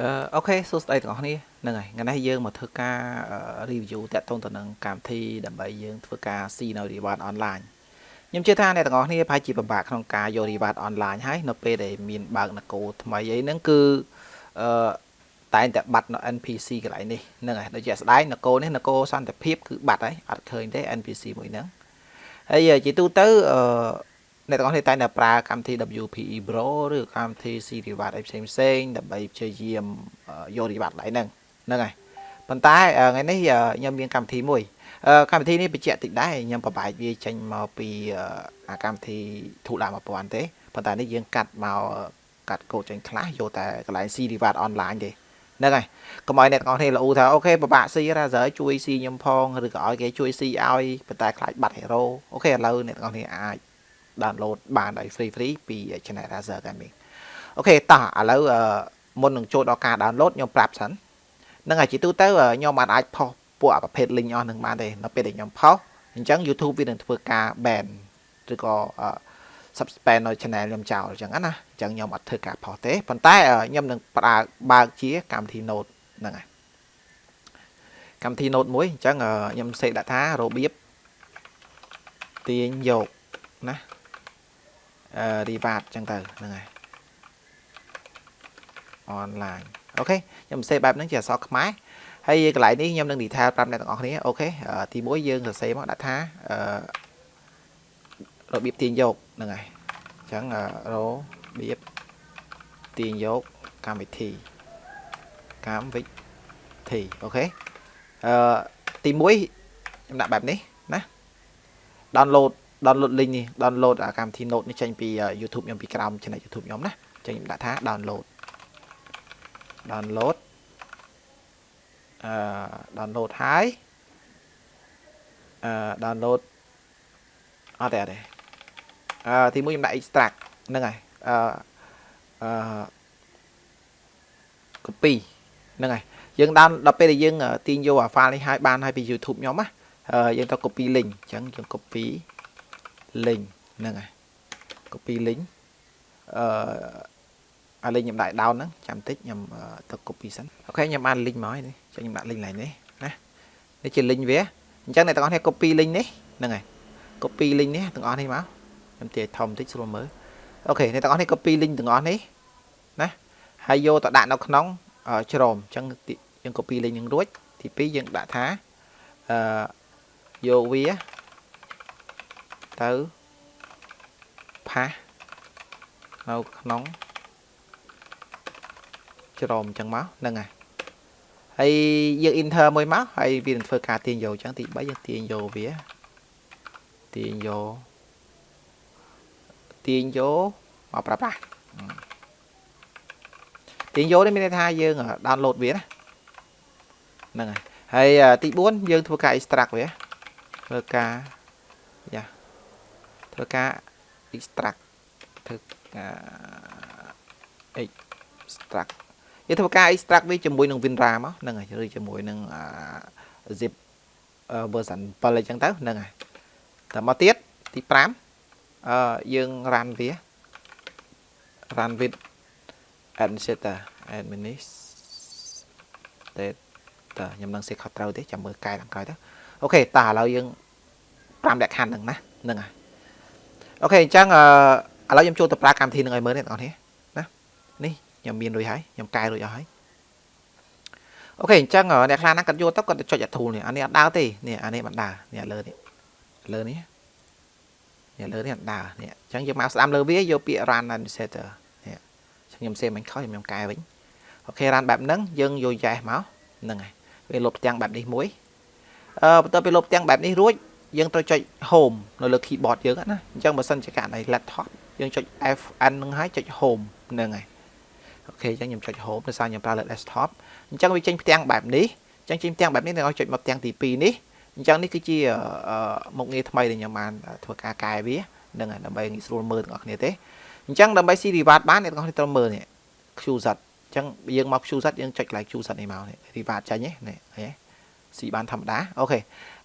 អឺអូខេសួស្តីទាំងអស់គ្នាហ្នឹងហើយថ្ងៃនេះយើងមកធ្វើការ review តាក់ទងទៅនឹងកម្មវិធីដើម្បីយើងធ្វើការស៊ីនៅ reward online ខ្ញុំជឿថាអ្នកទាំងអស់គ្នាប្រហែលជាពិបាកក្នុងការយក reward online ហើយនៅពេលដែលមានបើកនគរថ្មីអីហ្នឹងគឺអឺតែងតែបាត់នៅ NPC កន្លែងនេះហ្នឹងហើយដូចជាស្ដែងនគរនេះនគរសន្តិភាពគឺបាត់ហើយអត់ឃើញទេ NPC មួយហ្នឹងហើយជាទូទៅអឺ អ្នកទាំងអស់គ្នាតែងតែប្រើកម្មវិធី WPE Pro ឬកម្មវិធី C Reward អីផ្សេងផ្សេងដើម្បីព្យាយាមយក Reward ឡើងហ្នឹងហ្នឹងហើយប៉ុន្តែថ្ងៃនេះខ្ញុំមានកម្មវិធីមួយកម្មវិធីនេះបញ្ជាក់តិចដែរខ្ញុំប្របែកវាចេញមកពីអាកម្មវិធីធូឡា1000ទេប៉ុន្តែនេះយើងកាត់មកកាត់កូដចេញខ្លះយកតែកន្លែង C Reward online ទេហ្នឹងហើយកុំឲ្យអ្នកទាំងអស់គ្នាលូថាអូខេពិបាកស៊ីរ៉ាសើជួយស៊ីខ្ញុំផងឬក៏ឲ្យគេជួយស៊ីឲ្យប៉ុន្តែខ្លាចបាត់ហេរ៉ូអូខេឥឡូវអ្នកទាំងអស់គ្នាអាច download បានដោយ free free ពី channel Razer Gaming អូខេតោះឥឡូវមុននឹងចូលដល់ការ download ខ្ញុំប្រាប់សិននឹងឲ្យជាទូទៅខ្ញុំអាចអាចផុសពួកប្រភេទ link អស់នឹងបានទេនៅពេលដែលខ្ញុំផុសអញ្ចឹង YouTube វានឹងធ្វើការ ban ឬក៏ suspend នៅ channel ខ្ញុំចោលអញ្ចឹងណាអញ្ចឹងខ្ញុំអត់ធ្វើការផុសទេប៉ុន្តែខ្ញុំនឹងប្រើបើកជាកម្មវិធី note ហ្នឹងហើយកម្មវិធី note មួយអញ្ចឹងខ្ញុំសេកដាក់ថារបៀបទាញយកណា អឺ reward ចឹងទៅហ្នឹងហើយ online អូខេខ្ញុំសេបែបហ្នឹងជាអក្សរខ្មែរហើយកន្លែងនេះខ្ញុំនឹង detail ប្រាប់អ្នកទាំងអស់គ្នាអូខេទី1យើងសរសេរមកដាក់ថាអឺរបៀបទាញយកហ្នឹងហើយអញ្ចឹងរបៀបទាញយកកម្មវិធីកម្មវិធីអូខេអឺទី1ខ្ញុំដាក់បែបនេះណា download download link នេះ download អាកម្មវិធី Note នេះចេញពី YouTube ខ្ញុំពីក្រោម channel YouTube ខ្ញុំណាចឹងខ្ញុំដាក់ថា download download អឺ download ហើយអឺ download អត់ទេអត់ទេអឺទីមួយខ្ញុំដាក់ extract ហ្នឹងហើយអឺអឺ copy ហ្នឹងហើយយើងដល់ដល់ពេលដែលយើងទាញយកអា file នេះឲ្យបានឲ្យពី YouTube ខ្ញុំណាយើងទៅ copy link អញ្ចឹងយើង copy link ហ្នឹងហើយ copy link អឺអា link ខ្ញុំដាក់ down ហ្នឹងចាំតិចខ្ញុំទៅ copy សិនអូខេខ្ញុំអាន link មកហើយនេះចាំខ្ញុំដាក់ link ឡើងនេះណានេះជា link វាអញ្ចឹងអ្នកទាំងអស់គ្នា copy link នេះហ្នឹងហើយ copy link នេះទាំងអស់នេះមកខ្ញុំទាញធំតិចស្រួលមើលអូខេអ្នកទាំងអស់នេះ copy link ទាំងអស់នេះណាហើយយកទៅដាក់នៅក្នុងជ្រមអញ្ចឹងយើង copy link នឹងរួចទី2យើងដាក់ថាអឺយកវា ទៅផាសនៅក្នុងច្រមអញ្ចឹងមកហ្នឹងហើយហើយយើង enter មួយមកហើយវានឹងធ្វើការទាញយកអញ្ចឹងទី3យើងទាញយកវាទាញយកទាញយកមកប្រាប់ណាទាញយកនេះមានន័យថាយើង download វាណាហ្នឹងហើយហើយទី4យើងធ្វើការ extract វាធ្វើការយ៉ា ធ្វើការ extract ធ្វើការ extract យើងធ្វើការ extract វាជាមួយនឹង WinRAR មកហ្នឹងហើយឬជាមួយនឹង zip version 7អញ្ចឹងទៅហ្នឹងហើយតមកទៀតទី5អឺយើង run វា run with administrator administrator ខ្ញុំនឹងសេខុសត្រូវទេចាំមើលកែខាងក្រោយទៅអូខេតើឥឡូវយើង5លក្ខខណ្ឌហ្នឹងណាហ្នឹងហើយ OK អញ្ចឹងអឺឥឡូវខ្ញុំចូលទៅប្រើកម្មវិធីនឹងឲ្យមើលនេះបងប្អូនណានេះខ្ញុំមានរួចហើយខ្ញុំកែរួចអស់ហើយ OK អញ្ចឹងអ្នកខ្លះណាគាត់យកទៅគាត់ទៅចុចអា tool នេះអានេះអត់ដើរទេនេះអានេះមិនដើរនេះលើនេះលើនេះនេះលើនេះអត់ដើរនេះអញ្ចឹងយើងមកស្ដាំលើវាយកពាក្យ run administrator នេះខ្ញុំសេមិនខុសខ្ញុំកែវិញអូខេ run បែបហ្នឹងយើងយក yes មកហ្នឹងហើយវាលុបផ្ទាំងបែបនេះមួយអឺបន្ទាប់ពីលុបផ្ទាំងបែបនេះរួច យើងត្រូវចុច home នៅលើ keyboard យើងណាអញ្ចឹងបើសិនជាករណី laptop យើងចុច Fn ហ្នឹងហើយចុច home ហ្នឹងហើយអូខេអញ្ចឹងខ្ញុំចុច home ដោយសារខ្ញុំប្រើលើ desktop អញ្ចឹងវាចេញផ្ទាំងបែបនេះអញ្ចឹងចេញផ្ទាំងបែបនេះនឹងឲ្យចុចមកផ្ទាំងទី2នេះអញ្ចឹងនេះគឺជាមុខងារថ្មីដែលខ្ញុំបានធ្វើការកែវានឹងដើម្បីងាយស្រួលមើលទាំងអស់គ្នាទេអញ្ចឹងដើម្បី C reward បានអ្នកទាំងអស់គ្នាត្រូវមើលនេះ QZ អញ្ចឹងយើងមក QZ យើងចុច like QZ នេះមកនេះ reward ចាញ់នេះនេះឃើញទេ ស៊ីបានធម្មតាអូខេ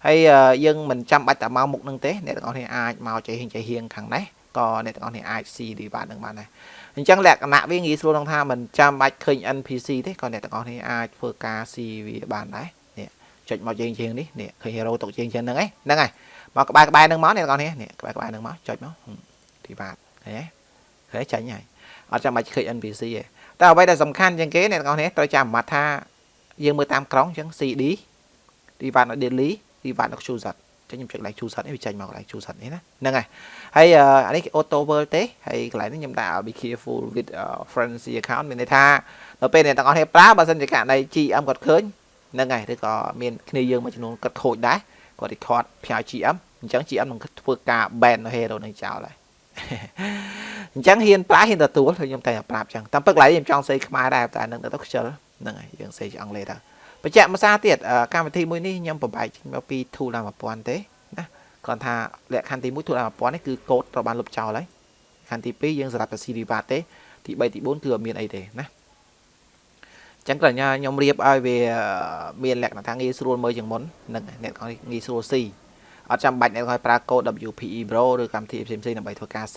ហើយយើងមិនចាំបាច់តែមកមុខនឹងទេអ្នកទាំងអស់គ្នាអាចមកចៃហៀងចៃហៀងខាងនេះក៏អ្នកទាំងអស់គ្នាអាច see derivative នឹងបានដែរអញ្ចឹងលក្ខណៈវាងាយស្រួលក្នុងថាមិនចាំបាច់ឃើញ NPC ទេក៏អ្នកទាំងអស់គ្នាអាចធ្វើការ see វាបានដែរនេះចុចមកជើងជើងនេះនេះឃើញ hero តុកជើងជើងហ្នឹងឯងហ្នឹងហើយមកក្បែរក្បែរហ្នឹងមកអ្នកទាំងអស់គ្នានេះក្បែរក្បែរហ្នឹងមកចុចមក derivative ឃើញទេឃើញចាញ់ហើយអត់ចាំបាច់ឃើញ NPC ទេតែអ្វីដែលសំខាន់ជាងគេអ្នកទាំងអស់គ្នាត្រូវចាំអាម៉ាត់ថាយើងមើលតាមក្រុងអញ្ចឹង CD derivative នៅ daily derivative នៅ choose ចឹងខ្ញុំចុចកន្លែង choose សិតនេះវាចេញមកកន្លែង choose សិតនេះណាហ្នឹងហើយហើយអានេះ auto world ទេហើយកន្លែងនេះខ្ញុំដាក់ be careful with frenzy account មានន័យថានៅពេលអ្នកទាំងអស់គ្នាប្រើបើសិនជាករណី GM គាត់ឃើញហ្នឹងហើយឬក៏មានគ្នាយើងមួយចំនួនគាត់ខូចដែរគាត់ record ផ្សាយ GM អញ្ចឹង GM នឹងធ្វើការ ban នៅ hero នឹងចោលហើយអញ្ចឹងហ៊ានប្រើហ៊ានទទួលខ្ញុំតែប្រាប់អញ្ចឹងតាមពិតកន្លែងខ្ញុំចង់សេខ្មែរដែរតែនឹងទៅខ្ជិលហ្នឹងហើយយើងសេអង់គ្លេសទៅ បញ្ជាក់ភាសាទៀតកម្មវិធីមួយនេះខ្ញុំបំបែកមកពី tool ដល់1000ទេណាគាត់ថាលក្ខខណ្ឌទី1 tool ដល់1000នេះគឺកូដត្រូវបានលុបចោលហើយខណ្ឌទី2យើងសម្រាប់តែ serial ទេទី3ទី4គឺអត់មានអីទេណាចឹងក៏ខ្ញុំរៀបឲ្យវាមានលក្ខណៈថាងាយស្រួលមើលជាងមុននឹងអ្នកគាត់ងាយស្រួល C អត់ចាំបាច់អ្នកគាត់ប្រើកូដ WPE Pro ឬកម្មវិធីផ្សេងៗដើម្បីធ្វើការ C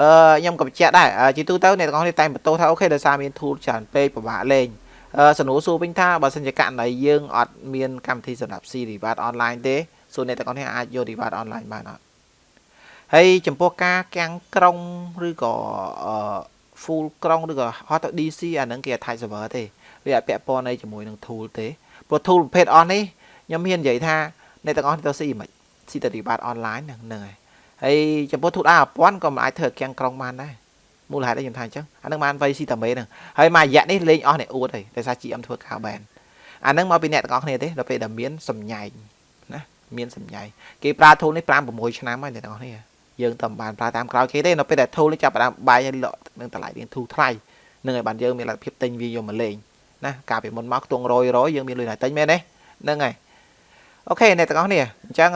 អឺខ្ញុំក៏បញ្ជាក់ដែរជាទូទៅអ្នកទាំងអស់គ្នាតែបន្ទោសថាអូខេដោយសារមាន tool ច្រើនពេកពិបាកលេង សំណួរសួរវិញថាបើសិនជាករណីយើងអត់មានកម្មវិធីសម្រាប់ C Reward online ទេសួរអ្នកទាំងអស់គ្នាអាចយក Reward online បានអត់ហើយចំពោះការកាំងក្រុងឬក៏ full ក្រុងឬក៏ហត់ទៅ DC អាហ្នឹងគេអត់ type server ទេវាអត់ពាក់ព័ន្ធអីជាមួយនឹង tool ទេព្រោះ tool ប្រភេទអស់នេះខ្ញុំហ៊ាននិយាយថាអ្នកទាំងអស់ទៅ C មិន C ទៅ Reward online ហ្នឹងហ្នឹងហើយហើយចំពោះ tool អា1000ក៏មិនអាចធ្វើកាំងក្រុងបានដែរ មូលហេតុអីខ្ញុំថាអញ្ចឹងអានឹងបានវៃស៊ីតាមេហ្នឹងហើយមួយរយៈនេះលេងអស់អ្នកអួតហើយដោយសារ GM ធ្វើការបែនអានឹងមកពីអ្នកទាំងអស់គ្នាទេដល់ពេលដែលមានសម្ញែងណាមានសម្ញែងគេប្រើ tool នេះ5 6ឆ្នាំហើយអ្នកទាំងអស់គ្នាយើងតែមិនបានប្រើតាមក្រោយគេទេនៅពេលដែល tool នេះចាប់ផ្ដើមបាយឲ្យលក់នឹងតម្លៃរៀងធូរថ្លៃនឹងឲ្យបានយើងមានលទ្ធភាពទិញវាយកមកលេងណាកាលពីមុនមកខ្ទង់100 100យើងមានលុយណាទិញមែនទេហ្នឹងហើយ អូខេអ្នកទាំងអស់គ្នាអញ្ចឹង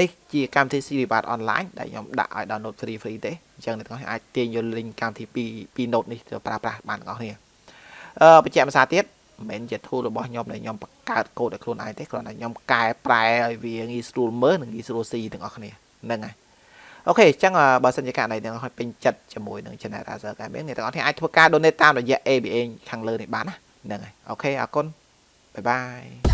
នេះជាកម្មវិធី Siri អនឡាញដែលខ្ញុំដាក់ឲ្យ download free free ទេអញ្ចឹងអ្នកទាំងអស់គ្នាអាចទាញយក link កម្មវិធីពីពី note នេះទៅប្រើប្រាស់បានទាំងអស់គ្នាអឺបញ្ជាក់ភាសាទៀតមិនមែនជា tool របស់ខ្ញុំដែលខ្ញុំបង្កើតកូដឲ្យខ្លួនឯងទេគ្រាន់តែខ្ញុំកែប្រែឲ្យវាងាយស្រួលមើលនិងងាយស្រួលស៊ីទាំងអស់គ្នាហ្នឹងហើយOK អញ្ចឹងបើសិនជាករណីទាំងអស់ពេញចិត្តជាមួយនឹង Channel Razer Gaming អ្នកទាំងអស់គ្នាអាចធ្វើការ donate តាមរយៈ ABA ខាងលើនេះបានណាហ្នឹងហើយ OK អរគុណ bye bye